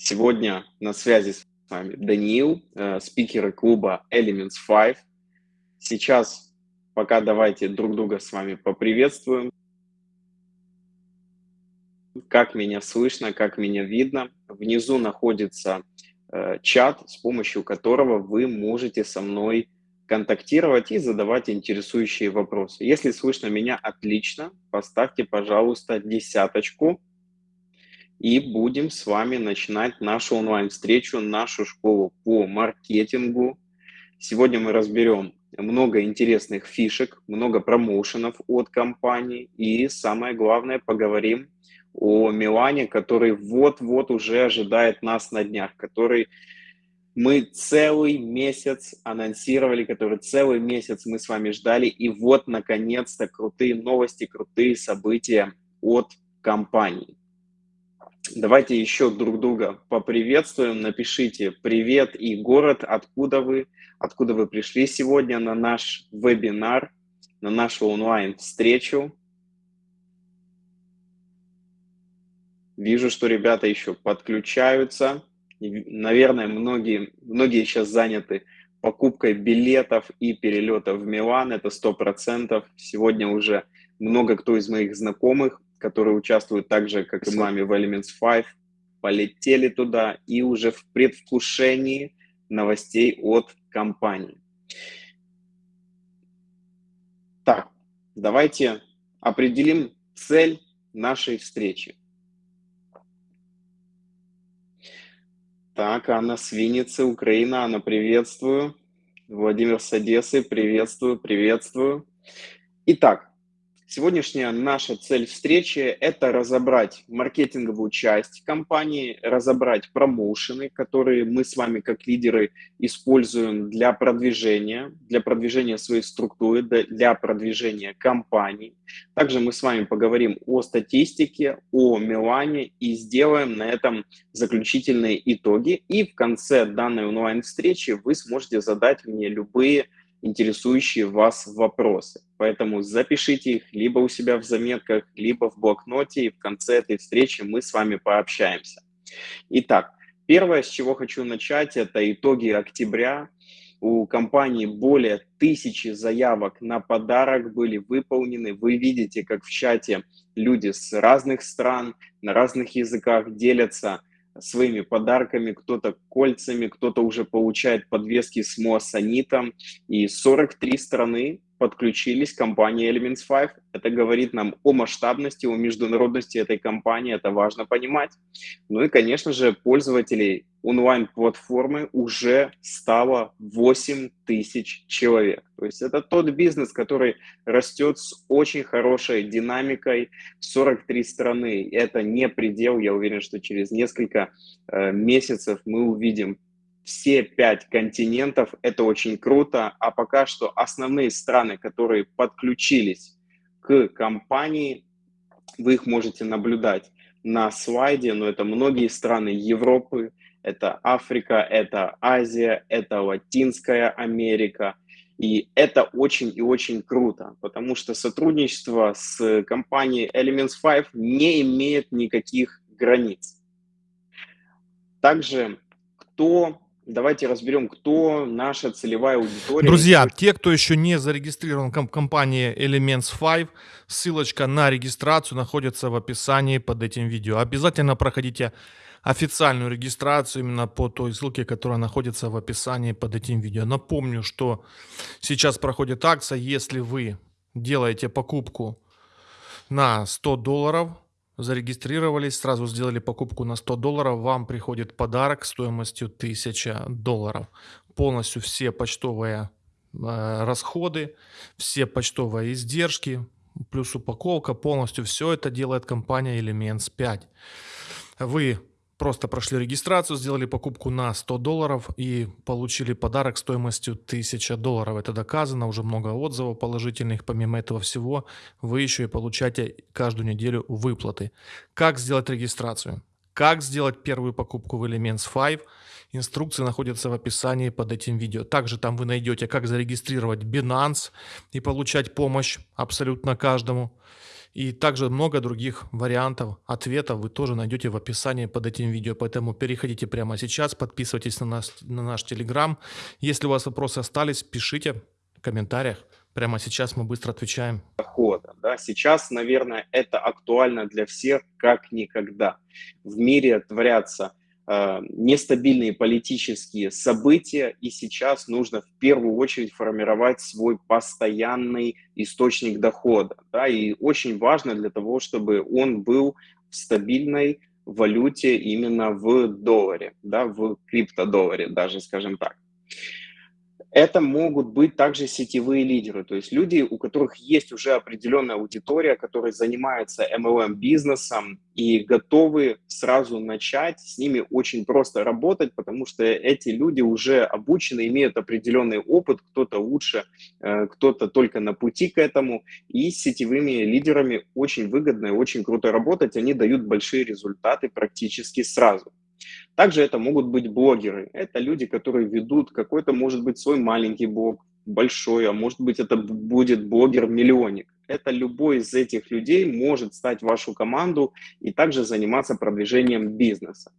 Сегодня на связи с вами Даниил, э, спикеры клуба Elements 5. Сейчас пока давайте друг друга с вами поприветствуем. Как меня слышно, как меня видно. Внизу находится э, чат, с помощью которого вы можете со мной контактировать и задавать интересующие вопросы. Если слышно меня отлично, поставьте, пожалуйста, десяточку и будем с вами начинать нашу онлайн-встречу, нашу школу по маркетингу. Сегодня мы разберем много интересных фишек, много промоушенов от компании и самое главное поговорим о Милане, который вот-вот уже ожидает нас на днях, который мы целый месяц анонсировали, который целый месяц мы с вами ждали, и вот, наконец-то, крутые новости, крутые события от компании. Давайте еще друг друга поприветствуем. Напишите привет и город, откуда вы, откуда вы пришли сегодня на наш вебинар, на нашу онлайн-встречу. Вижу, что ребята еще подключаются. Наверное, многие, многие сейчас заняты покупкой билетов и перелетов в Милан. Это сто процентов. Сегодня уже много кто из моих знакомых которые участвуют так же, как и мы в Elements 5, полетели туда и уже в предвкушении новостей от компании. Так, давайте определим цель нашей встречи. Так, Анна Свиницы, Украина, Анна, приветствую. Владимир с Одессы, приветствую, приветствую. Итак, Сегодняшняя наша цель встречи – это разобрать маркетинговую часть компании, разобрать промоушены, которые мы с вами как лидеры используем для продвижения, для продвижения своей структуры, для продвижения компании. Также мы с вами поговорим о статистике, о Милане и сделаем на этом заключительные итоги. И в конце данной онлайн-встречи вы сможете задать мне любые интересующие вас вопросы. Поэтому запишите их либо у себя в заметках, либо в блокноте, и в конце этой встречи мы с вами пообщаемся. Итак, первое, с чего хочу начать, это итоги октября. У компании более тысячи заявок на подарок были выполнены. Вы видите, как в чате люди с разных стран, на разных языках делятся своими подарками, кто-то кольцами, кто-то уже получает подвески с моассонитом. И 43 страны подключились компании Elements 5. Это говорит нам о масштабности, о международности этой компании, это важно понимать. Ну и, конечно же, пользователей онлайн-платформы уже стало 8 тысяч человек. То есть это тот бизнес, который растет с очень хорошей динамикой. 43 страны – это не предел. Я уверен, что через несколько э, месяцев мы увидим все пять континентов. Это очень круто. А пока что основные страны, которые подключились к компании, вы их можете наблюдать на слайде, но это многие страны Европы, это Африка, это Азия, это Латинская Америка. И это очень и очень круто, потому что сотрудничество с компанией Elements 5 не имеет никаких границ. Также кто Давайте разберем, кто наша целевая аудитория. Друзья, те, кто еще не зарегистрирован в компании Elements 5, ссылочка на регистрацию находится в описании под этим видео. Обязательно проходите официальную регистрацию именно по той ссылке, которая находится в описании под этим видео. Напомню, что сейчас проходит акция, если вы делаете покупку на 100 долларов, зарегистрировались, сразу сделали покупку на 100 долларов, вам приходит подарок стоимостью 1000 долларов. Полностью все почтовые э, расходы, все почтовые издержки, плюс упаковка, полностью все это делает компания Elements 5. Вы просто прошли регистрацию, сделали покупку на 100 долларов и получили подарок стоимостью 1000 долларов. Это доказано, уже много отзывов положительных. Помимо этого всего, вы еще и получаете каждую неделю выплаты. Как сделать регистрацию? Как сделать первую покупку в Elements 5? Инструкции находятся в описании под этим видео. Также там вы найдете, как зарегистрировать Binance и получать помощь абсолютно каждому. И также много других вариантов, ответов вы тоже найдете в описании под этим видео. Поэтому переходите прямо сейчас, подписывайтесь на наш, на наш Телеграм. Если у вас вопросы остались, пишите в комментариях. Прямо сейчас мы быстро отвечаем. Дохода, да? Сейчас, наверное, это актуально для всех как никогда. В мире творятся нестабильные политические события, и сейчас нужно в первую очередь формировать свой постоянный источник дохода. Да? И очень важно для того, чтобы он был в стабильной валюте именно в долларе, да, в криптодолларе даже, скажем так. Это могут быть также сетевые лидеры, то есть люди, у которых есть уже определенная аудитория, которые занимаются MLM-бизнесом и готовы сразу начать, с ними очень просто работать, потому что эти люди уже обучены, имеют определенный опыт, кто-то лучше, э, кто-то только на пути к этому, и с сетевыми лидерами очень выгодно и очень круто работать, они дают большие результаты практически сразу. Также это могут быть блогеры. Это люди, которые ведут какой-то, может быть, свой маленький блог, большой, а может быть, это будет блогер-миллионник. Это любой из этих людей может стать вашу команду и также заниматься продвижением бизнеса.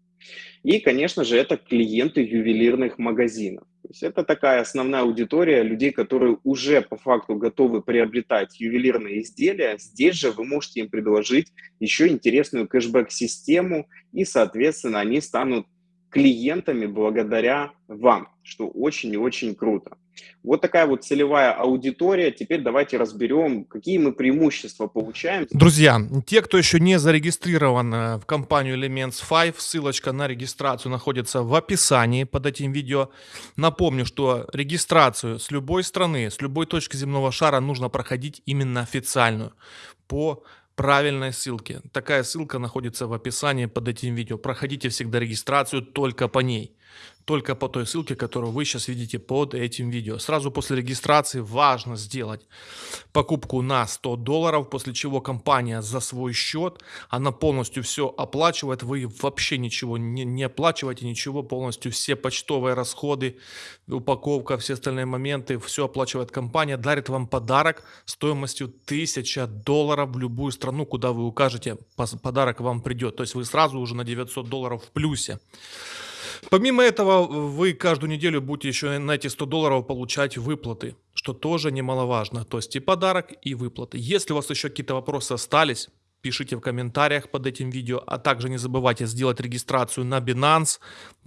И, конечно же, это клиенты ювелирных магазинов. То есть это такая основная аудитория людей, которые уже по факту готовы приобретать ювелирные изделия. Здесь же вы можете им предложить еще интересную кэшбэк-систему, и, соответственно, они станут клиентами благодаря вам, что очень и очень круто. Вот такая вот целевая аудитория. Теперь давайте разберем, какие мы преимущества получаем. Друзья, те, кто еще не зарегистрирован э, в компанию Elements 5, ссылочка на регистрацию находится в описании под этим видео. Напомню, что регистрацию с любой страны, с любой точки земного шара нужно проходить именно официальную по правильной ссылке. Такая ссылка находится в описании под этим видео. Проходите всегда регистрацию только по ней только по той ссылке, которую вы сейчас видите под этим видео. Сразу после регистрации важно сделать покупку на 100 долларов, после чего компания за свой счет, она полностью все оплачивает, вы вообще ничего не, не оплачиваете, ничего, полностью все почтовые расходы, упаковка, все остальные моменты, все оплачивает компания, дарит вам подарок стоимостью 1000 долларов в любую страну, куда вы укажете, подарок вам придет. То есть вы сразу уже на 900 долларов в плюсе. Помимо этого, вы каждую неделю будете еще на эти 100 долларов получать выплаты, что тоже немаловажно. То есть и подарок, и выплаты. Если у вас еще какие-то вопросы остались, пишите в комментариях под этим видео, а также не забывайте сделать регистрацию на Binance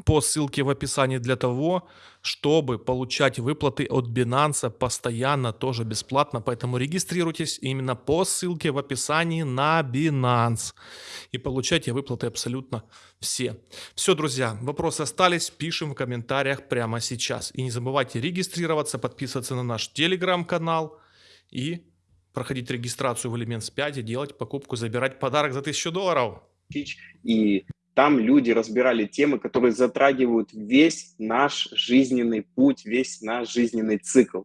по ссылке в описании для того, чтобы получать выплаты от Binance постоянно, тоже бесплатно, поэтому регистрируйтесь именно по ссылке в описании на Binance. И получайте выплаты абсолютно все. Все, друзья, вопросы остались, пишем в комментариях прямо сейчас. И не забывайте регистрироваться, подписываться на наш телеграм-канал. И проходить регистрацию в Elements 5 и делать покупку, забирать подарок за 1000 долларов. И там люди разбирали темы, которые затрагивают весь наш жизненный путь, весь наш жизненный цикл.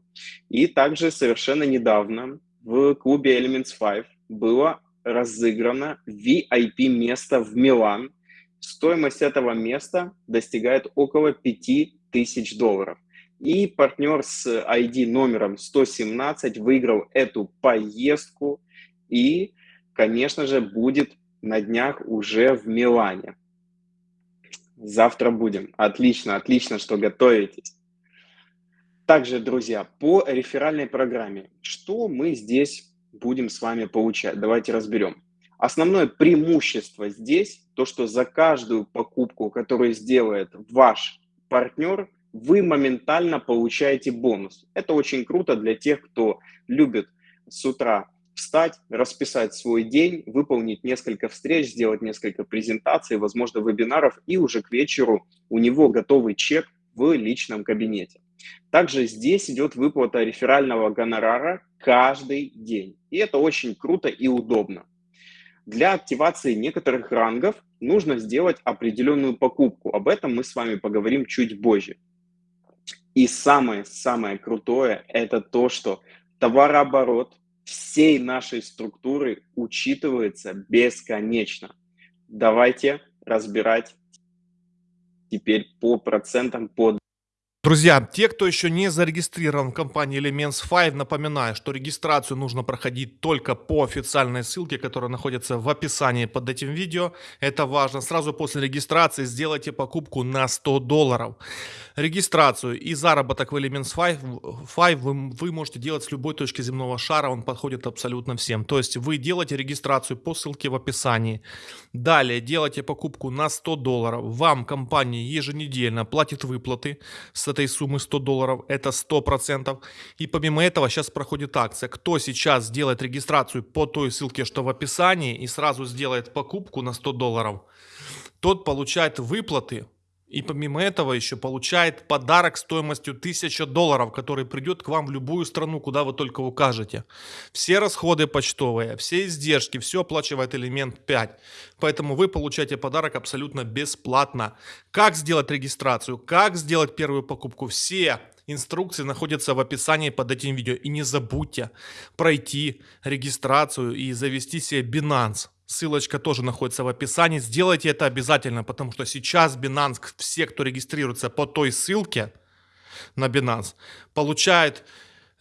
И также совершенно недавно в клубе Elements 5 было разыграно VIP-место в Милан. Стоимость этого места достигает около 5000 долларов. И партнер с ID номером 117 выиграл эту поездку и, конечно же, будет на днях уже в Милане. Завтра будем. Отлично, отлично, что готовитесь. Также, друзья, по реферальной программе, что мы здесь будем с вами получать? Давайте разберем. Основное преимущество здесь, то, что за каждую покупку, которую сделает ваш партнер, вы моментально получаете бонус. Это очень круто для тех, кто любит с утра встать, расписать свой день, выполнить несколько встреч, сделать несколько презентаций, возможно, вебинаров, и уже к вечеру у него готовый чек в личном кабинете. Также здесь идет выплата реферального гонорара каждый день. И это очень круто и удобно. Для активации некоторых рангов нужно сделать определенную покупку. Об этом мы с вами поговорим чуть позже. И самое-самое крутое – это то, что товарооборот всей нашей структуры учитывается бесконечно. Давайте разбирать теперь по процентам, по Друзья, те, кто еще не зарегистрирован в компании Elements 5, напоминаю, что регистрацию нужно проходить только по официальной ссылке, которая находится в описании под этим видео. Это важно. Сразу после регистрации сделайте покупку на 100 долларов. Регистрацию и заработок в Elements 5, 5 вы, вы можете делать с любой точки земного шара, он подходит абсолютно всем. То есть вы делаете регистрацию по ссылке в описании. Далее делаете покупку на 100 долларов. Вам компания еженедельно платит выплаты этой суммы 100 долларов, это 100%. И помимо этого сейчас проходит акция. Кто сейчас сделает регистрацию по той ссылке, что в описании, и сразу сделает покупку на 100 долларов, тот получает выплаты и помимо этого еще получает подарок стоимостью 1000 долларов, который придет к вам в любую страну, куда вы только укажете. Все расходы почтовые, все издержки, все оплачивает элемент 5. Поэтому вы получаете подарок абсолютно бесплатно. Как сделать регистрацию, как сделать первую покупку, все инструкции находятся в описании под этим видео. И не забудьте пройти регистрацию и завести себе Binance. Ссылочка тоже находится в описании. Сделайте это обязательно, потому что сейчас Binance, все, кто регистрируется по той ссылке на Binance, получает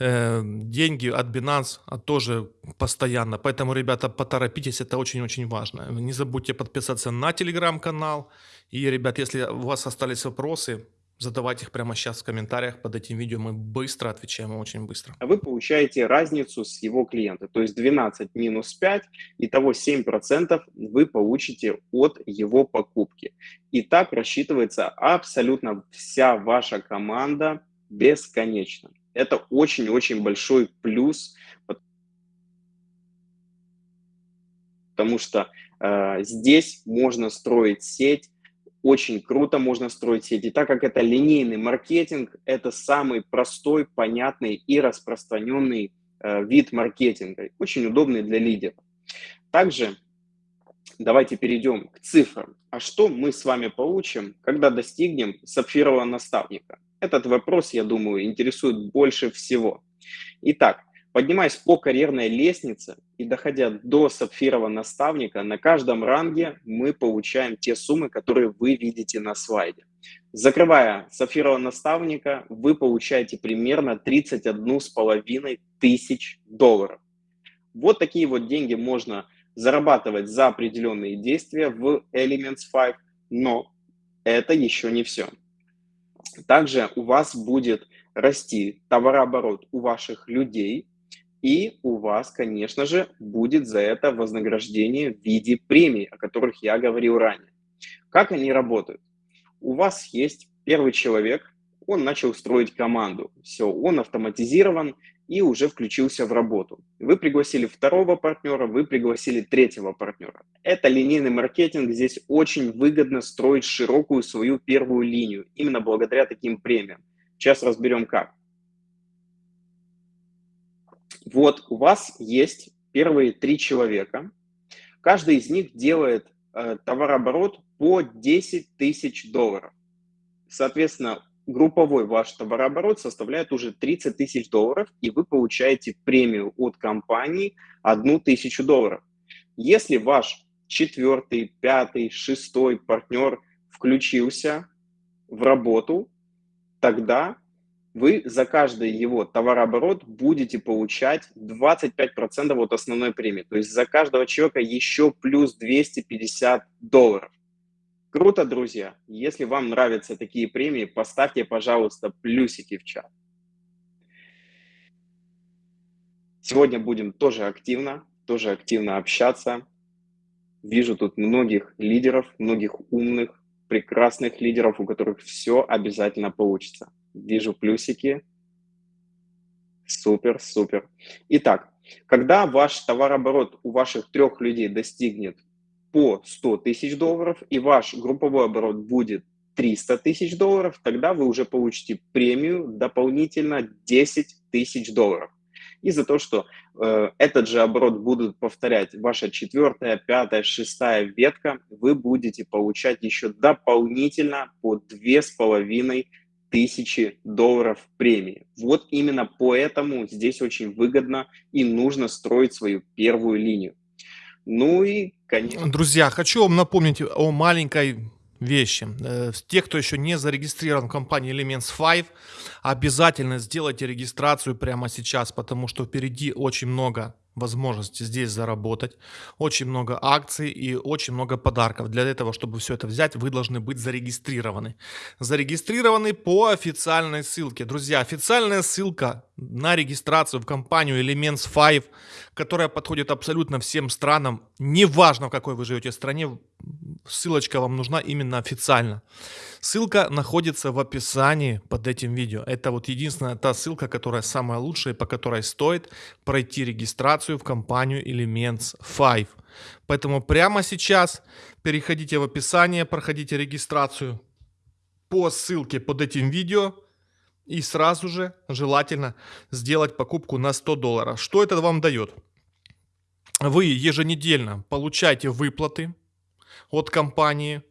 э, деньги от Binance а тоже постоянно. Поэтому, ребята, поторопитесь, это очень-очень важно. Не забудьте подписаться на телеграм-канал. И, ребят, если у вас остались вопросы, Задавайте их прямо сейчас в комментариях под этим видео. Мы быстро отвечаем, очень быстро. А вы получаете разницу с его клиента. То есть 12 минус 5, итого 7% вы получите от его покупки. И так рассчитывается абсолютно вся ваша команда бесконечно. Это очень-очень большой плюс, потому что э, здесь можно строить сеть очень круто можно строить сети. Так как это линейный маркетинг, это самый простой, понятный и распространенный э, вид маркетинга, очень удобный для лидеров. Также давайте перейдем к цифрам. А что мы с вами получим, когда достигнем сапфирового наставника? Этот вопрос, я думаю, интересует больше всего. Итак, Поднимаясь по карьерной лестнице и доходя до сапфирового наставника, на каждом ранге мы получаем те суммы, которые вы видите на слайде. Закрывая сапфирового наставника, вы получаете примерно 31 с половиной тысяч долларов. Вот такие вот деньги можно зарабатывать за определенные действия в Elements 5, но это еще не все. Также у вас будет расти товарооборот у ваших людей, и у вас, конечно же, будет за это вознаграждение в виде премий, о которых я говорил ранее. Как они работают? У вас есть первый человек, он начал строить команду. Все, он автоматизирован и уже включился в работу. Вы пригласили второго партнера, вы пригласили третьего партнера. Это линейный маркетинг. Здесь очень выгодно строить широкую свою первую линию, именно благодаря таким премиям. Сейчас разберем как. Вот у вас есть первые три человека. Каждый из них делает э, товарооборот по 10 тысяч долларов. Соответственно, групповой ваш товарооборот составляет уже 30 тысяч долларов, и вы получаете премию от компании 1 тысячу долларов. Если ваш четвертый, пятый, шестой партнер включился в работу, тогда вы за каждый его товарооборот будете получать 25% от основной премии. То есть за каждого человека еще плюс 250 долларов. Круто, друзья. Если вам нравятся такие премии, поставьте, пожалуйста, плюсики в чат. Сегодня будем тоже активно, тоже активно общаться. Вижу тут многих лидеров, многих умных, прекрасных лидеров, у которых все обязательно получится. Вижу плюсики. Супер, супер. Итак, когда ваш товарооборот у ваших трех людей достигнет по 100 тысяч долларов и ваш групповой оборот будет 300 тысяч долларов, тогда вы уже получите премию дополнительно 10 тысяч долларов. И за то, что э, этот же оборот будут повторять ваша четвертая, пятая, шестая ветка, вы будете получать еще дополнительно по две с половиной тысячи долларов премии. Вот именно поэтому здесь очень выгодно и нужно строить свою первую линию. Ну и, конечно... Друзья, хочу вам напомнить о маленькой вещи. Э, те, кто еще не зарегистрирован в компании Elements 5, обязательно сделайте регистрацию прямо сейчас, потому что впереди очень много возможности здесь заработать, очень много акций и очень много подарков. Для этого, чтобы все это взять, вы должны быть зарегистрированы. Зарегистрированы по официальной ссылке. Друзья, официальная ссылка на регистрацию в компанию Elements 5, которая подходит абсолютно всем странам, неважно в какой вы живете стране, ссылочка вам нужна именно официально. Ссылка находится в описании под этим видео. Это вот единственная та ссылка, которая самая лучшая, по которой стоит пройти регистрацию в компанию Elements 5. Поэтому прямо сейчас переходите в описание, проходите регистрацию по ссылке под этим видео и сразу же желательно сделать покупку на 100 долларов. Что это вам дает? Вы еженедельно получаете выплаты от компании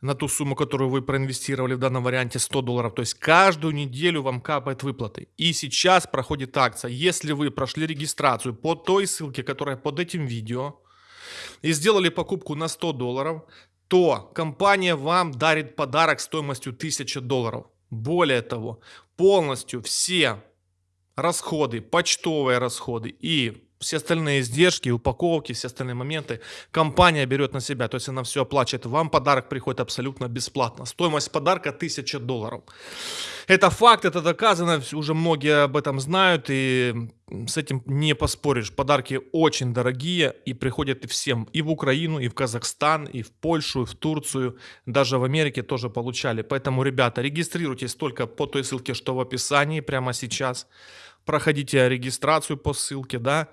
на ту сумму, которую вы проинвестировали в данном варианте 100 долларов. То есть каждую неделю вам капает выплаты. И сейчас проходит акция. Если вы прошли регистрацию по той ссылке, которая под этим видео, и сделали покупку на 100 долларов, то компания вам дарит подарок стоимостью 1000 долларов. Более того, полностью все расходы, почтовые расходы и все остальные издержки, упаковки, все остальные моменты компания берет на себя. То есть она все оплачивает. Вам подарок приходит абсолютно бесплатно. Стоимость подарка 1000 долларов. Это факт, это доказано. Уже многие об этом знают. И с этим не поспоришь. Подарки очень дорогие и приходят всем. И в Украину, и в Казахстан, и в Польшу, и в Турцию. Даже в Америке тоже получали. Поэтому, ребята, регистрируйтесь только по той ссылке, что в описании прямо сейчас проходите регистрацию по ссылке, да,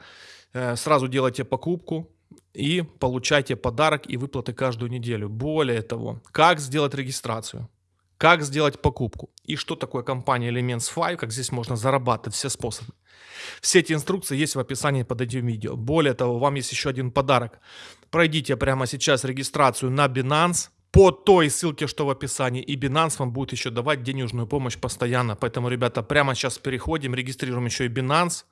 э, сразу делайте покупку и получайте подарок и выплаты каждую неделю. Более того, как сделать регистрацию? Как сделать покупку? И что такое компания Elements 5, как здесь можно зарабатывать, все способы. Все эти инструкции есть в описании под этим видео. Более того, вам есть еще один подарок. Пройдите прямо сейчас регистрацию на Binance, по той ссылке, что в описании. И Binance вам будет еще давать денежную помощь постоянно. Поэтому, ребята, прямо сейчас переходим, регистрируем еще и Binance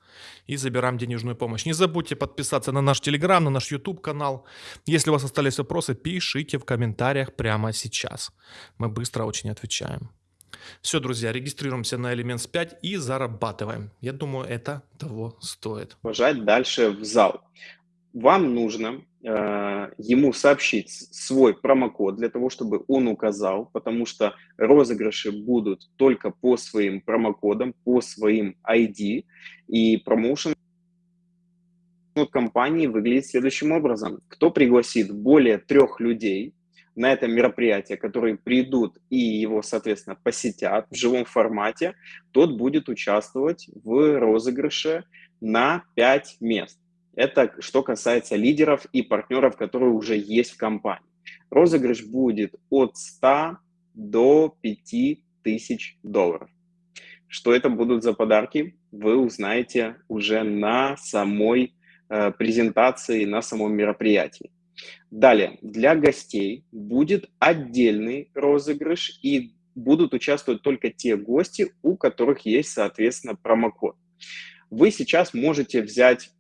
и забираем денежную помощь. Не забудьте подписаться на наш Telegram, на наш YouTube канал. Если у вас остались вопросы, пишите в комментариях прямо сейчас. Мы быстро очень отвечаем. Все, друзья, регистрируемся на Elements 5 и зарабатываем. Я думаю, это того стоит. Бежать дальше в зал. Вам нужно Э, ему сообщить свой промокод для того, чтобы он указал, потому что розыгрыши будут только по своим промокодам, по своим ID, и промоушен от компании выглядит следующим образом. Кто пригласит более трех людей на это мероприятие, которые придут и его, соответственно, посетят в живом формате, тот будет участвовать в розыгрыше на 5 мест. Это что касается лидеров и партнеров, которые уже есть в компании. Розыгрыш будет от 100 до 5000 долларов. Что это будут за подарки, вы узнаете уже на самой э, презентации, на самом мероприятии. Далее, для гостей будет отдельный розыгрыш и будут участвовать только те гости, у которых есть, соответственно, промокод. Вы сейчас можете взять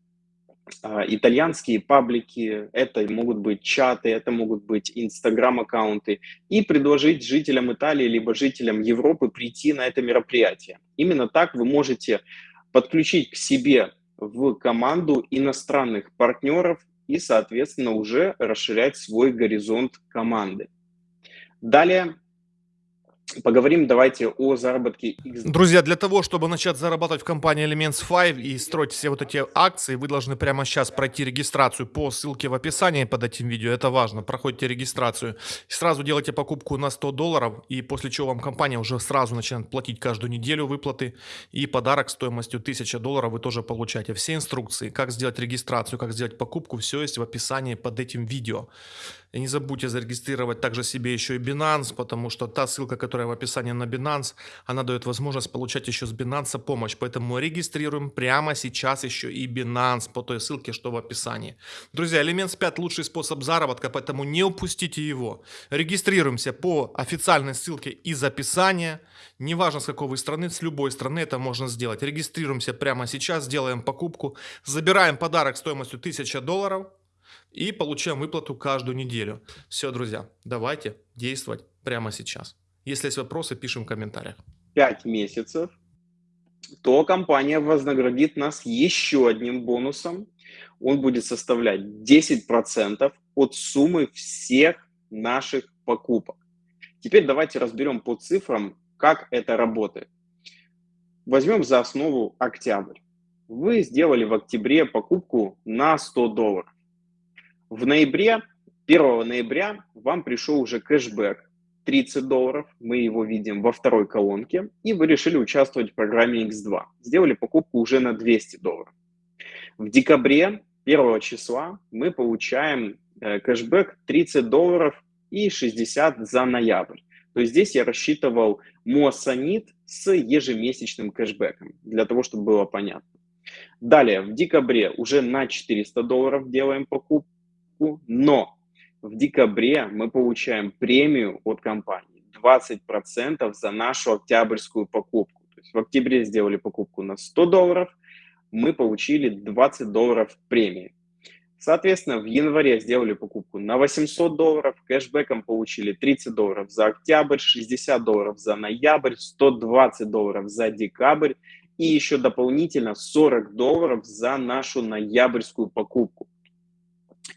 итальянские паблики, это могут быть чаты, это могут быть инстаграм-аккаунты, и предложить жителям Италии либо жителям Европы прийти на это мероприятие. Именно так вы можете подключить к себе в команду иностранных партнеров и, соответственно, уже расширять свой горизонт команды. Далее Поговорим давайте о заработке Друзья, для того, чтобы начать зарабатывать в компании Elements 5 и строить все вот эти акции, вы должны прямо сейчас пройти регистрацию по ссылке в описании под этим видео. Это важно. Проходите регистрацию. Сразу делайте покупку на 100 долларов, и после чего вам компания уже сразу начинает платить каждую неделю выплаты. И подарок стоимостью 1000 долларов вы тоже получаете. Все инструкции, как сделать регистрацию, как сделать покупку, все есть в описании под этим видео. И не забудьте зарегистрировать также себе еще и Binance, потому что та ссылка, которая в описании на Binance, она дает возможность получать еще с Binance помощь. Поэтому регистрируем прямо сейчас еще и Binance по той ссылке, что в описании. Друзья, Elements 5 лучший способ заработка, поэтому не упустите его. Регистрируемся по официальной ссылке из описания. Неважно с какой вы страны, с любой страны это можно сделать. Регистрируемся прямо сейчас, делаем покупку, забираем подарок стоимостью 1000 долларов и получаем выплату каждую неделю. Все, друзья, давайте действовать прямо сейчас. Если есть вопросы, пишем в комментариях. 5 месяцев, то компания вознаградит нас еще одним бонусом. Он будет составлять 10% от суммы всех наших покупок. Теперь давайте разберем по цифрам, как это работает. Возьмем за основу октябрь. Вы сделали в октябре покупку на 100 долларов. В ноябре, 1 ноября вам пришел уже кэшбэк 30 долларов, мы его видим во второй колонке, и вы решили участвовать в программе X2. Сделали покупку уже на 200 долларов. В декабре 1 числа мы получаем э, кэшбэк 30 долларов и 60 за ноябрь. То есть здесь я рассчитывал Моссанит с ежемесячным кэшбэком, для того, чтобы было понятно. Далее, в декабре уже на 400 долларов делаем покупку, но в декабре мы получаем премию от компании 20% за нашу октябрьскую покупку. То есть в октябре сделали покупку на 100 долларов, мы получили 20 долларов премии. Соответственно, в январе сделали покупку на 800 долларов, кэшбэком получили 30 долларов за октябрь, 60 долларов за ноябрь, 120 долларов за декабрь и еще дополнительно 40 долларов за нашу ноябрьскую покупку.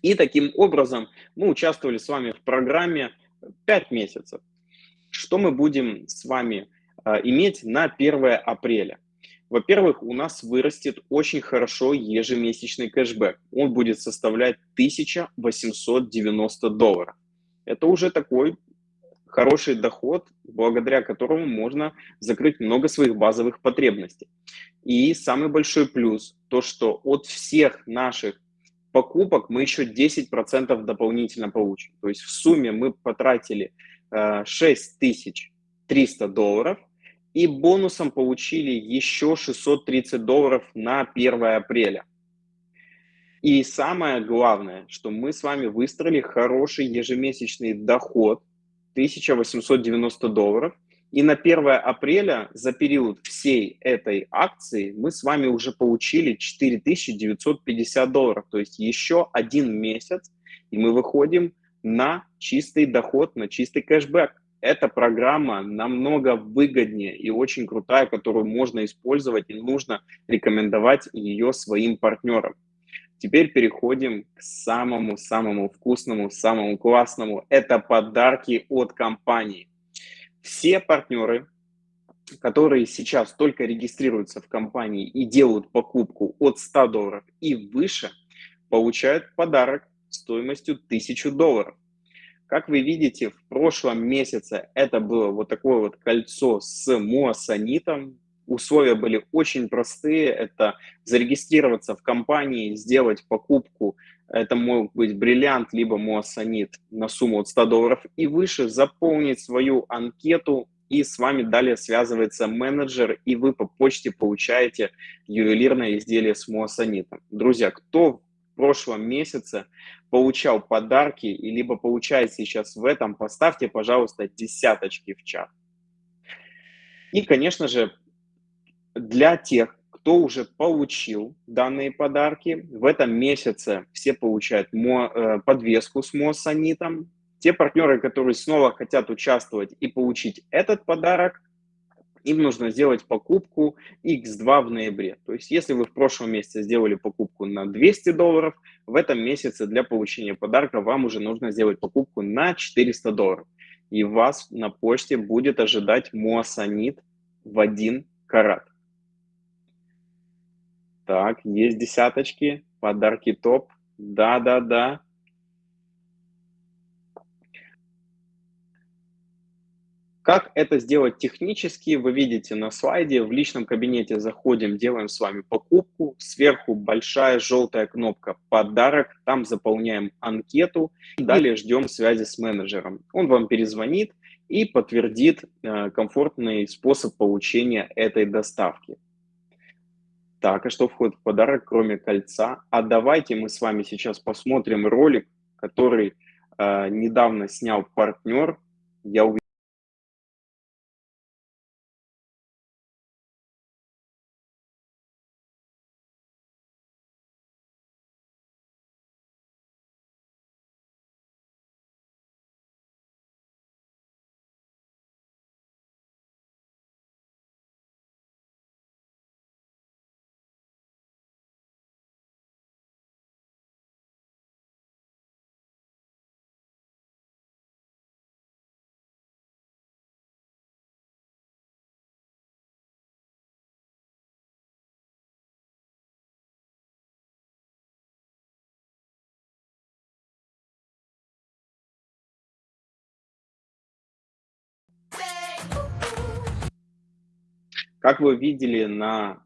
И таким образом мы участвовали с вами в программе 5 месяцев. Что мы будем с вами э, иметь на 1 апреля? Во-первых, у нас вырастет очень хорошо ежемесячный кэшбэк. Он будет составлять 1890 долларов. Это уже такой хороший доход, благодаря которому можно закрыть много своих базовых потребностей. И самый большой плюс, то что от всех наших покупок мы еще 10% дополнительно получим. То есть в сумме мы потратили 6300 э, долларов и бонусом получили еще 630 долларов на 1 апреля. И самое главное, что мы с вами выстроили хороший ежемесячный доход 1890 долларов – и на 1 апреля за период всей этой акции мы с вами уже получили 4950 долларов. То есть еще один месяц, и мы выходим на чистый доход, на чистый кэшбэк. Эта программа намного выгоднее и очень крутая, которую можно использовать и нужно рекомендовать ее своим партнерам. Теперь переходим к самому-самому вкусному, самому классному. Это подарки от компании все партнеры, которые сейчас только регистрируются в компании и делают покупку от 100 долларов и выше, получают подарок стоимостью 1000 долларов. Как вы видите, в прошлом месяце это было вот такое вот кольцо с муассанитом. Условия были очень простые. Это зарегистрироваться в компании, сделать покупку это мог быть бриллиант, либо муассанит на сумму от 100 долларов и выше, заполнить свою анкету, и с вами далее связывается менеджер, и вы по почте получаете ювелирное изделие с муассанитом. Друзья, кто в прошлом месяце получал подарки, и либо получает сейчас в этом, поставьте, пожалуйста, десяточки в чат. И, конечно же, для тех, кто уже получил данные подарки. В этом месяце все получают э, подвеску с Моссанитом. Те партнеры, которые снова хотят участвовать и получить этот подарок, им нужно сделать покупку X2 в ноябре. То есть, если вы в прошлом месяце сделали покупку на 200 долларов, в этом месяце для получения подарка вам уже нужно сделать покупку на 400 долларов. И вас на почте будет ожидать Моссанит в один карат. Так, есть десяточки, подарки топ. Да-да-да. Как это сделать технически, вы видите на слайде. В личном кабинете заходим, делаем с вами покупку. Сверху большая желтая кнопка «Подарок». Там заполняем анкету. Далее ждем связи с менеджером. Он вам перезвонит и подтвердит э, комфортный способ получения этой доставки. Так, а что входит в подарок, кроме кольца? А давайте мы с вами сейчас посмотрим ролик, который э, недавно снял партнер. Я уверен, Как вы видели на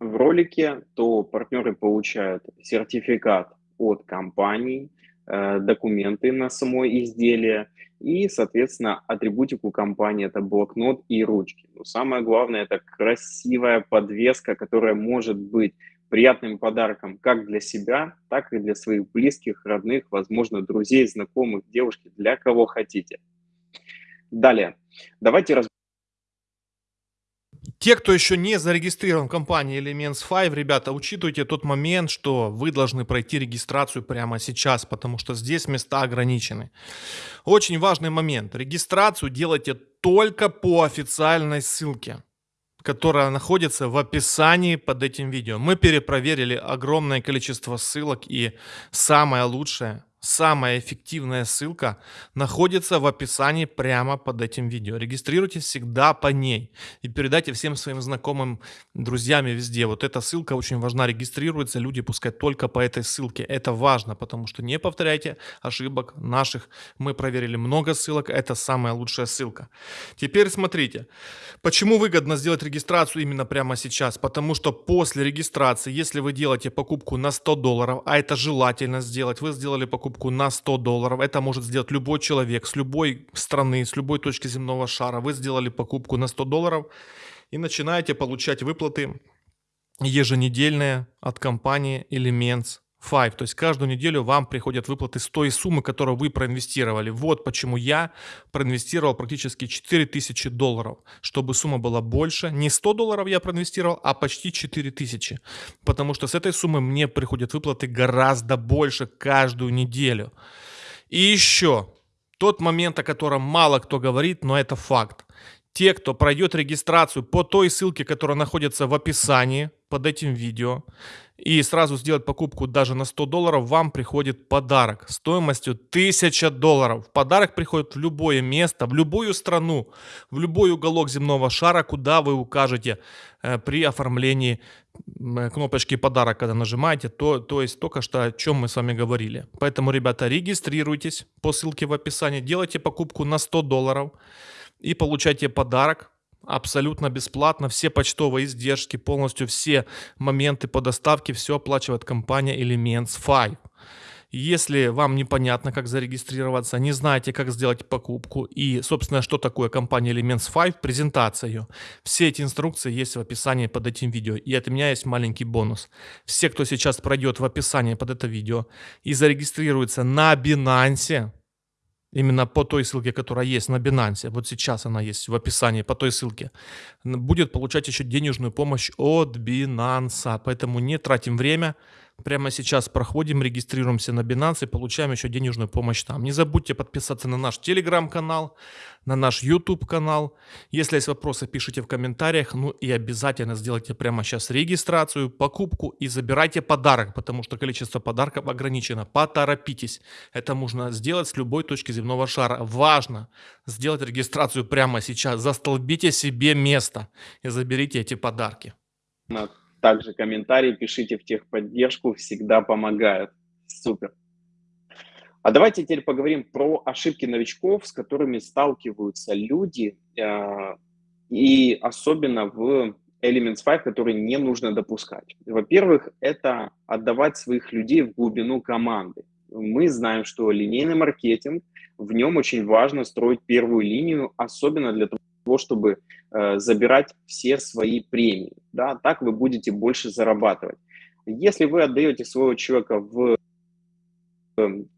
в ролике, то партнеры получают сертификат от компании, э, документы на само изделие и, соответственно, атрибутику компании это блокнот и ручки. Но самое главное это красивая подвеска, которая может быть приятным подарком как для себя, так и для своих близких, родных, возможно, друзей, знакомых, девушки, для кого хотите. Далее, давайте разберем те, кто еще не зарегистрирован в компании Elements 5, ребята, учитывайте тот момент, что вы должны пройти регистрацию прямо сейчас, потому что здесь места ограничены. Очень важный момент. Регистрацию делайте только по официальной ссылке которая находится в описании под этим видео. Мы перепроверили огромное количество ссылок и самое лучшее Самая эффективная ссылка находится в описании прямо под этим видео. Регистрируйтесь всегда по ней и передайте всем своим знакомым, друзьям везде. Вот эта ссылка очень важна. Регистрируются люди пускай только по этой ссылке. Это важно, потому что не повторяйте ошибок наших. Мы проверили много ссылок. Это самая лучшая ссылка. Теперь смотрите. Почему выгодно сделать регистрацию именно прямо сейчас? Потому что после регистрации, если вы делаете покупку на 100 долларов, а это желательно сделать, вы сделали покупку покупку на 100 долларов. Это может сделать любой человек с любой страны, с любой точки земного шара. Вы сделали покупку на 100 долларов и начинаете получать выплаты еженедельные от компании Elements 5. То есть каждую неделю вам приходят выплаты с той суммы, которую вы проинвестировали. Вот почему я проинвестировал практически 4000 долларов. Чтобы сумма была больше, не 100 долларов я проинвестировал, а почти 4000. Потому что с этой суммы мне приходят выплаты гораздо больше каждую неделю. И еще тот момент, о котором мало кто говорит, но это факт. Те, кто пройдет регистрацию по той ссылке, которая находится в описании под этим видео, и сразу сделать покупку даже на 100 долларов, вам приходит подарок стоимостью 1000 долларов. Подарок приходит в любое место, в любую страну, в любой уголок земного шара, куда вы укажете э, при оформлении э, кнопочки подарок, когда нажимаете, то, то есть только что о чем мы с вами говорили. Поэтому, ребята, регистрируйтесь по ссылке в описании, делайте покупку на 100 долларов и получайте подарок абсолютно бесплатно. Все почтовые издержки, полностью все моменты по доставке, все оплачивает компания Elements 5. Если вам непонятно, как зарегистрироваться, не знаете, как сделать покупку и, собственно, что такое компания Elements 5, презентация ее, все эти инструкции есть в описании под этим видео. И от меня есть маленький бонус. Все, кто сейчас пройдет в описании под это видео и зарегистрируется на Binance, именно по той ссылке, которая есть на Binance, вот сейчас она есть в описании по той ссылке, будет получать еще денежную помощь от Binance. Поэтому не тратим время, Прямо сейчас проходим, регистрируемся на Binance и получаем еще денежную помощь там. Не забудьте подписаться на наш телеграм-канал, на наш YouTube канал. Если есть вопросы, пишите в комментариях. Ну и обязательно сделайте прямо сейчас регистрацию, покупку и забирайте подарок, потому что количество подарков ограничено. Поторопитесь. Это можно сделать с любой точки земного шара. Важно сделать регистрацию прямо сейчас. Застолбите себе место и заберите эти подарки. Также комментарии пишите в техподдержку, всегда помогают. Супер. А давайте теперь поговорим про ошибки новичков, с которыми сталкиваются люди, э, и особенно в Elements 5, которые не нужно допускать. Во-первых, это отдавать своих людей в глубину команды. Мы знаем, что линейный маркетинг, в нем очень важно строить первую линию, особенно для того, чтобы забирать все свои премии. Да? Так вы будете больше зарабатывать. Если вы отдаете своего человека в, эм,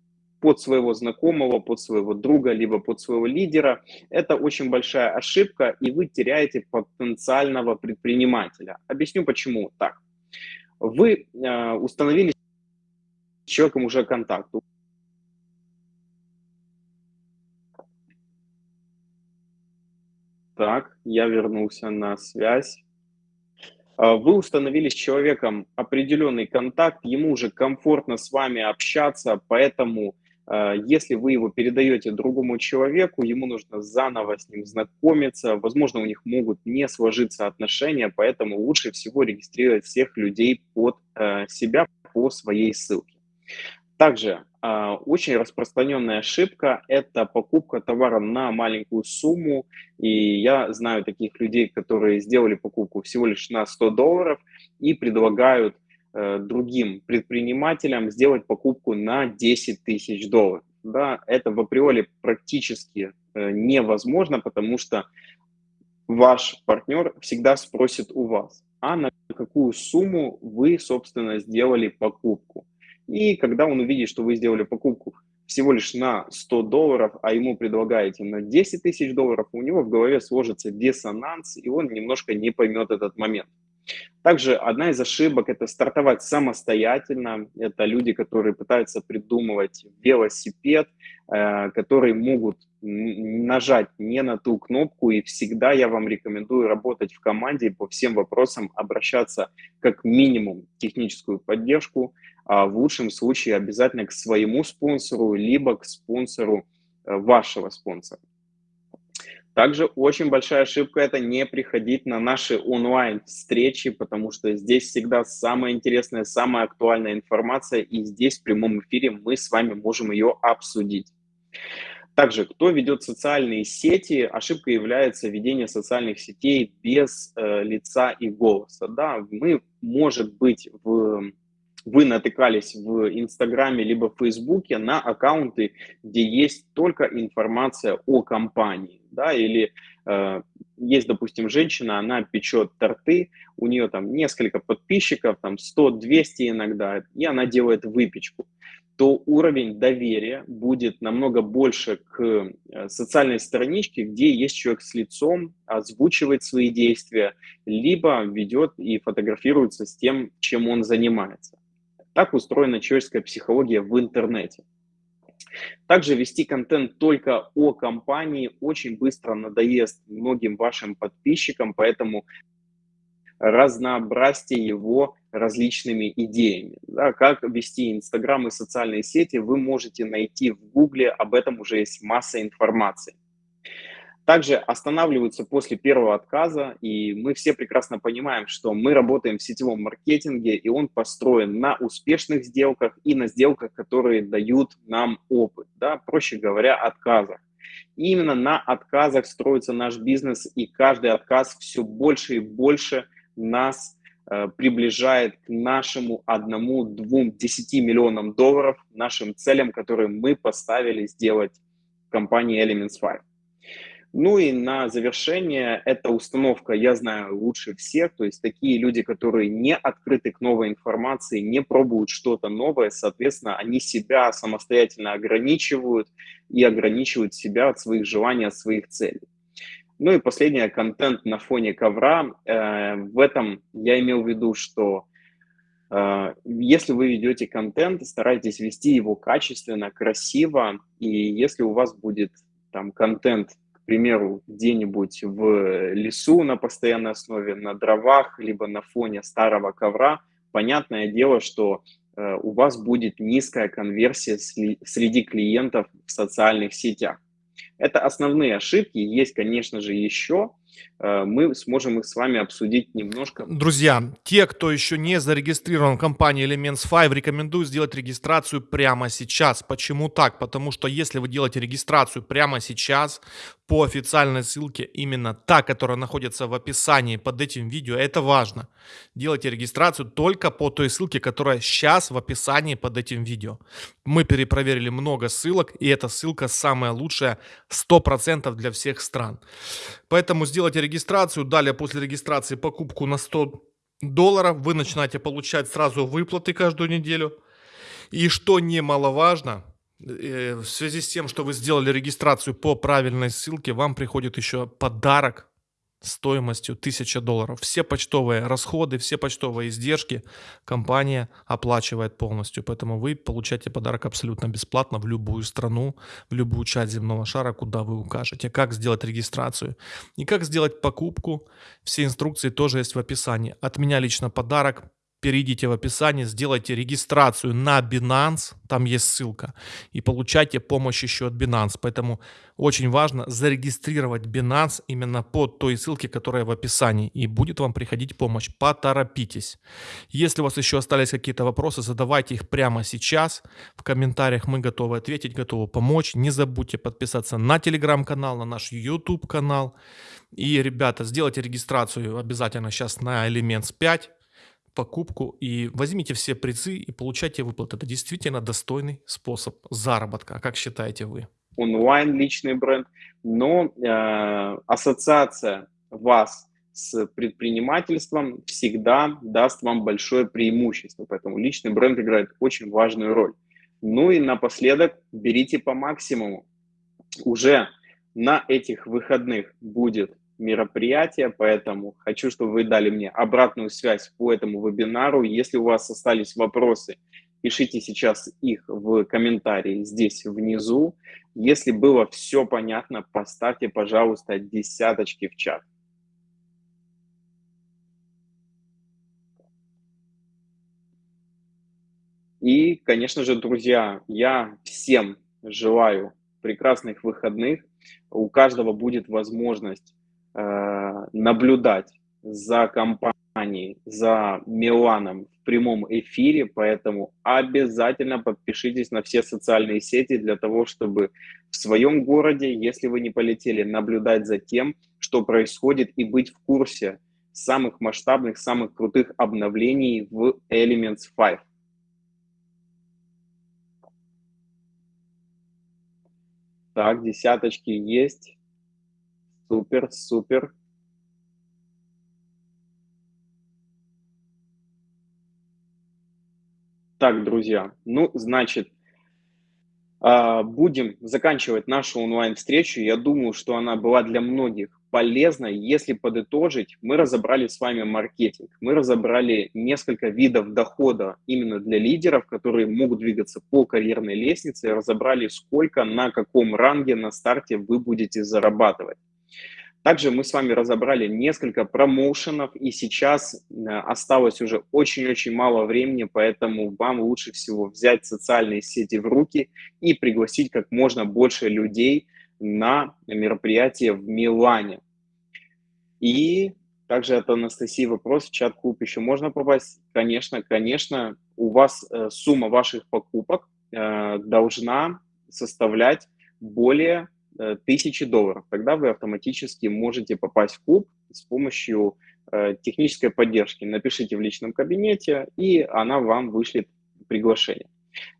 под своего знакомого, под своего друга, либо под своего лидера, это очень большая ошибка, и вы теряете потенциального предпринимателя. Объясню, почему так. Вы э, установили с человеком уже контакт, Так, я вернулся на связь. А, вы установили с человеком определенный контакт, ему уже комфортно с вами общаться, поэтому а, если вы его передаете другому человеку, ему нужно заново с ним знакомиться, возможно, у них могут не сложиться отношения, поэтому лучше всего регистрировать всех людей под а, себя по своей ссылке. Также очень распространенная ошибка– это покупка товара на маленькую сумму. И я знаю таких людей, которые сделали покупку всего лишь на 100 долларов и предлагают э, другим предпринимателям сделать покупку на 10 тысяч долларов. Да, это в априори практически э, невозможно, потому что ваш партнер всегда спросит у вас, а на какую сумму вы, собственно, сделали покупку. И когда он увидит, что вы сделали покупку всего лишь на 100 долларов, а ему предлагаете на 10 тысяч долларов, у него в голове сложится диссонанс, и он немножко не поймет этот момент. Также одна из ошибок – это стартовать самостоятельно. Это люди, которые пытаются придумывать велосипед, э, которые могут нажать не на ту кнопку. И всегда я вам рекомендую работать в команде по всем вопросам обращаться как минимум в техническую поддержку, а в лучшем случае обязательно к своему спонсору, либо к спонсору э, вашего спонсора. Также очень большая ошибка – это не приходить на наши онлайн-встречи, потому что здесь всегда самая интересная, самая актуальная информация, и здесь в прямом эфире мы с вами можем ее обсудить. Также, кто ведет социальные сети, ошибка является ведение социальных сетей без э, лица и голоса. Да, мы, может быть, в вы натыкались в Инстаграме либо в Фейсбуке на аккаунты, где есть только информация о компании, да, или э, есть, допустим, женщина, она печет торты, у нее там несколько подписчиков, там 100-200 иногда, и она делает выпечку, то уровень доверия будет намного больше к э, социальной страничке, где есть человек с лицом, озвучивает свои действия, либо ведет и фотографируется с тем, чем он занимается. Так устроена человеческая психология в интернете. Также вести контент только о компании очень быстро надоест многим вашим подписчикам, поэтому разнообразьте его различными идеями. Да, как вести Инстаграм и социальные сети, вы можете найти в Гугле, об этом уже есть масса информации также останавливаются после первого отказа, и мы все прекрасно понимаем, что мы работаем в сетевом маркетинге, и он построен на успешных сделках и на сделках, которые дают нам опыт, да, проще говоря, отказах. И именно на отказах строится наш бизнес, и каждый отказ все больше и больше нас э, приближает к нашему одному, двум, десяти миллионам долларов, нашим целям, которые мы поставили сделать в компании Elements 5. Ну и на завершение, эта установка я знаю лучше всех, то есть такие люди, которые не открыты к новой информации, не пробуют что-то новое, соответственно, они себя самостоятельно ограничивают и ограничивают себя от своих желаний, от своих целей. Ну и последнее, контент на фоне ковра. Э, в этом я имел в виду, что э, если вы ведете контент, старайтесь вести его качественно, красиво, и если у вас будет там контент примеру, где-нибудь в лесу на постоянной основе, на дровах, либо на фоне старого ковра, понятное дело, что э, у вас будет низкая конверсия среди клиентов в социальных сетях. Это основные ошибки, есть, конечно же, еще, Э, мы сможем их с вами обсудить немножко. Друзья, те, кто еще не зарегистрирован в компании Elements 5, рекомендую сделать регистрацию прямо сейчас. Почему так? Потому что если вы делаете регистрацию прямо сейчас по официальной ссылке, именно та, которая находится в описании под этим видео, это важно. Делайте регистрацию только по той ссылке, которая сейчас в описании под этим видео. Мы перепроверили много ссылок, и эта ссылка самая лучшая 100% для всех стран. Поэтому сделайте регистрацию, далее после регистрации покупку на 100 долларов, вы начинаете получать сразу выплаты каждую неделю. И что немаловажно, в связи с тем, что вы сделали регистрацию по правильной ссылке, вам приходит еще подарок стоимостью 1000 долларов. Все почтовые расходы, все почтовые издержки компания оплачивает полностью. Поэтому вы получаете подарок абсолютно бесплатно в любую страну, в любую часть земного шара, куда вы укажете. Как сделать регистрацию и как сделать покупку. Все инструкции тоже есть в описании. От меня лично подарок перейдите в описание, сделайте регистрацию на Binance, там есть ссылка, и получайте помощь еще от Binance. Поэтому очень важно зарегистрировать Binance именно по той ссылке, которая в описании, и будет вам приходить помощь. Поторопитесь. Если у вас еще остались какие-то вопросы, задавайте их прямо сейчас. В комментариях мы готовы ответить, готовы помочь. Не забудьте подписаться на телеграм-канал, на наш YouTube канал. И, ребята, сделайте регистрацию обязательно сейчас на Elements 5 покупку и возьмите все призы и получайте выплаты. Это действительно достойный способ заработка. Как считаете вы? Онлайн личный бренд, но э, ассоциация вас с предпринимательством всегда даст вам большое преимущество. Поэтому личный бренд играет очень важную роль. Ну и напоследок берите по максимуму. Уже на этих выходных будет мероприятие, поэтому хочу, чтобы вы дали мне обратную связь по этому вебинару. Если у вас остались вопросы, пишите сейчас их в комментарии здесь внизу. Если было все понятно, поставьте, пожалуйста, десяточки в чат. И, конечно же, друзья, я всем желаю прекрасных выходных. У каждого будет возможность наблюдать за компанией, за Миланом в прямом эфире, поэтому обязательно подпишитесь на все социальные сети для того, чтобы в своем городе, если вы не полетели, наблюдать за тем, что происходит и быть в курсе самых масштабных, самых крутых обновлений в Elements 5. Так, десяточки есть. Супер, супер. Так, друзья, ну, значит, а, будем заканчивать нашу онлайн-встречу. Я думаю, что она была для многих полезна. Если подытожить, мы разобрали с вами маркетинг, мы разобрали несколько видов дохода именно для лидеров, которые могут двигаться по карьерной лестнице, разобрали, сколько, на каком ранге на старте вы будете зарабатывать. Также мы с вами разобрали несколько промоушенов, и сейчас э, осталось уже очень-очень мало времени, поэтому вам лучше всего взять социальные сети в руки и пригласить как можно больше людей на мероприятие в Милане. И также от Анастасии вопрос, в чат-клуб еще можно попасть? Конечно, конечно, у вас э, сумма ваших покупок э, должна составлять более тысячи долларов. Тогда вы автоматически можете попасть в клуб с помощью э, технической поддержки. Напишите в личном кабинете, и она вам вышлет приглашение.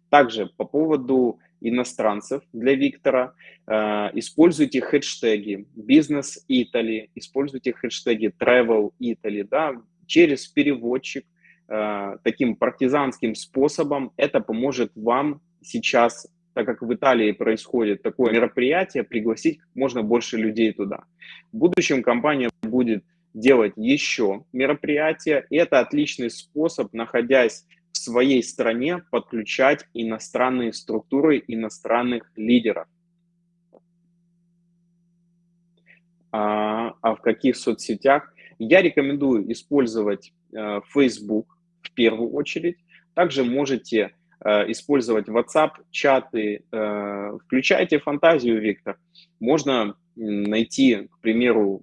Также по поводу иностранцев для Виктора, э, используйте хэштеги Business Italy, используйте хэштеги Travel Italy, да, через переводчик, таким партизанским способом это поможет вам сейчас так как в Италии происходит такое мероприятие, пригласить можно больше людей туда. В будущем компания будет делать еще мероприятия, и это отличный способ, находясь в своей стране, подключать иностранные структуры, иностранных лидеров. А, а в каких соцсетях? Я рекомендую использовать э, Facebook в первую очередь. Также можете использовать WhatsApp, чаты. Э, включайте фантазию, Виктор. Можно найти, к примеру,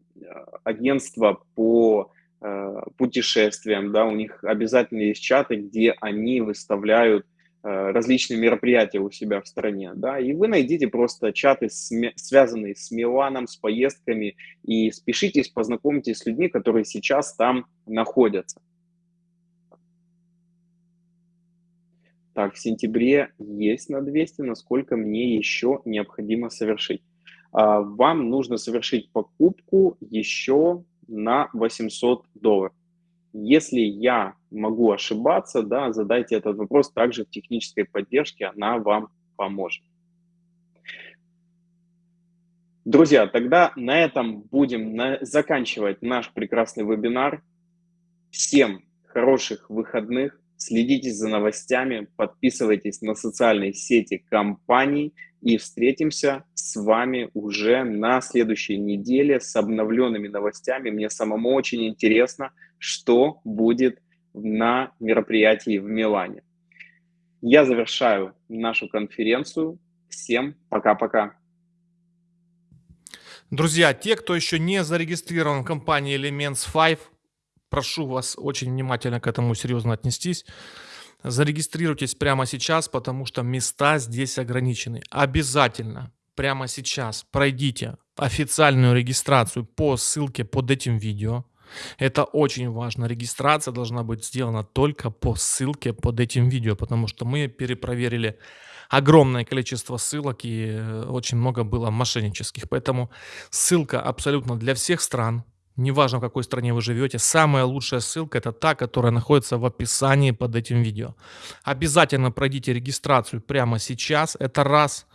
агентство по э, путешествиям, да, у них обязательно есть чаты, где они выставляют различные мероприятия у себя в стране, да, и вы найдите просто чаты, связанные с Миланом, с поездками, и спешитесь, познакомьтесь с людьми, которые сейчас там находятся. Так, в сентябре есть на 200, насколько мне еще необходимо совершить. А, вам нужно совершить покупку еще на 800 долларов. Если я могу ошибаться, да, задайте этот вопрос также в технической поддержке, она вам поможет. Друзья, тогда на этом будем на... заканчивать наш прекрасный вебинар. Всем хороших выходных, Следите за новостями, подписывайтесь на социальные сети компаний и встретимся с вами уже на следующей неделе с обновленными новостями. Мне самому очень интересно, что будет на мероприятии в Милане. Я завершаю нашу конференцию. Всем пока-пока. Друзья, те, кто еще не зарегистрирован в компании Elements 5, прошу вас очень внимательно к этому серьезно отнестись. Зарегистрируйтесь прямо сейчас, потому что места здесь ограничены. Обязательно прямо сейчас пройдите официальную регистрацию по ссылке под этим видео. Это очень важно. Регистрация должна быть сделана только по ссылке под этим видео, потому что мы перепроверили огромное количество ссылок и э, очень много было мошеннических. Поэтому ссылка абсолютно для всех стран, неважно в какой стране вы живете, самая лучшая ссылка это та, которая находится в описании под этим видео. Обязательно пройдите регистрацию прямо сейчас, это раз,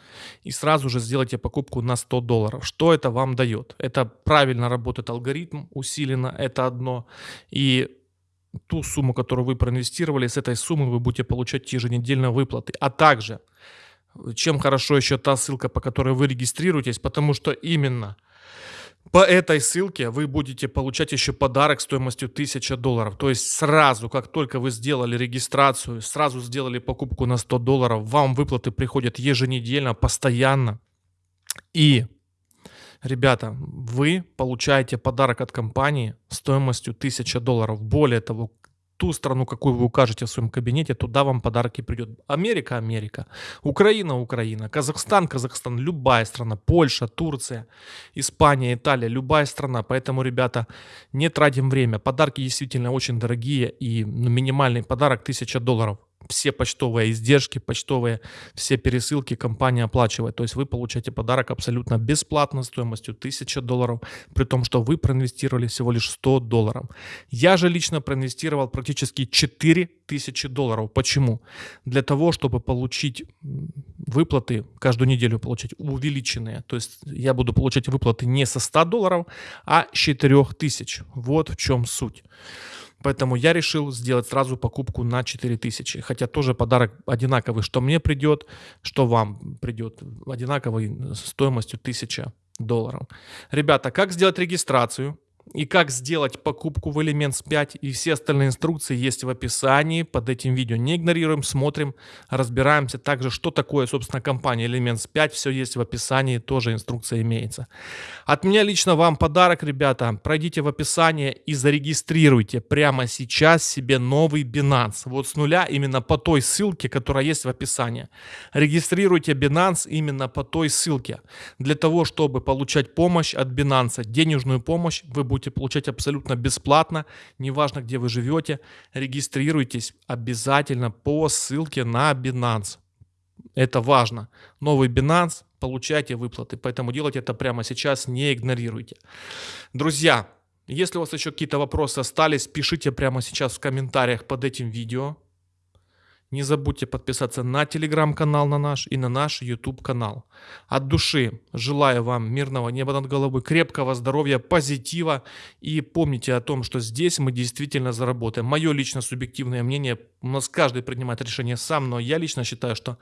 и сразу же сделайте покупку на 100 долларов. Что это вам дает? Это правильно работает алгоритм, усиленно, это одно. И ту сумму, которую вы проинвестировали, с этой суммы вы будете получать еженедельно выплаты. А также, чем хорошо еще та ссылка, по которой вы регистрируетесь, потому что именно по этой ссылке вы будете получать еще подарок стоимостью 1000 долларов. То есть сразу, как только вы сделали регистрацию, сразу сделали покупку на 100 долларов, вам выплаты приходят еженедельно, постоянно. И Ребята, вы получаете подарок от компании стоимостью 1000 долларов. Более того, ту страну, какую вы укажете в своем кабинете, туда вам подарки придет. Америка, Америка, Украина, Украина, Казахстан, Казахстан, любая страна, Польша, Турция, Испания, Италия, любая страна. Поэтому, ребята, не тратим время. Подарки действительно очень дорогие и минимальный подарок 1000 долларов все почтовые издержки, почтовые все пересылки компания оплачивает. То есть вы получаете подарок абсолютно бесплатно стоимостью 1000 долларов, при том, что вы проинвестировали всего лишь 100 долларов. Я же лично проинвестировал практически 4000 долларов. Почему? Для того, чтобы получить выплаты, каждую неделю получать увеличенные. То есть я буду получать выплаты не со 100 долларов, а с 4000. Вот в чем суть. Поэтому я решил сделать сразу покупку на 4000. Хотя тоже подарок одинаковый, что мне придет, что вам придет. Одинаковый стоимостью 1000 долларов. Ребята, как сделать регистрацию? И как сделать покупку в Elements 5 и все остальные инструкции есть в описании под этим видео. Не игнорируем, смотрим, разбираемся. Также, что такое, собственно, компания Elements 5, все есть в описании, тоже инструкция имеется. От меня лично вам подарок, ребята. Пройдите в описание и зарегистрируйте прямо сейчас себе новый Binance. Вот с нуля именно по той ссылке, которая есть в описании. Регистрируйте Binance именно по той ссылке. Для того, чтобы получать помощь от Binance, денежную помощь, вы будете получать абсолютно бесплатно, неважно, где вы живете. Регистрируйтесь обязательно по ссылке на Binance. Это важно. Новый Binance, получайте выплаты. Поэтому делайте это прямо сейчас, не игнорируйте. Друзья, если у вас еще какие-то вопросы остались, пишите прямо сейчас в комментариях под этим видео. Не забудьте подписаться на телеграм-канал на наш и на наш YouTube канал. От души желаю вам мирного неба над головой, крепкого здоровья, позитива и помните о том, что здесь мы действительно заработаем. Мое лично субъективное мнение, у нас каждый принимает решение сам, но я лично считаю, что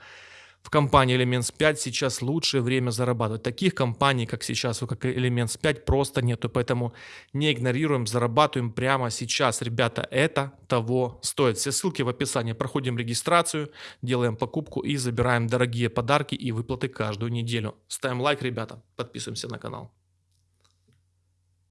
в компании Elements 5 сейчас лучшее время зарабатывать. Таких компаний, как сейчас, как Elements 5, просто нету. Поэтому не игнорируем, зарабатываем прямо сейчас. Ребята, это того стоит. Все ссылки в описании. Проходим регистрацию, делаем покупку и забираем дорогие подарки и выплаты каждую неделю. Ставим лайк, ребята, подписываемся на канал.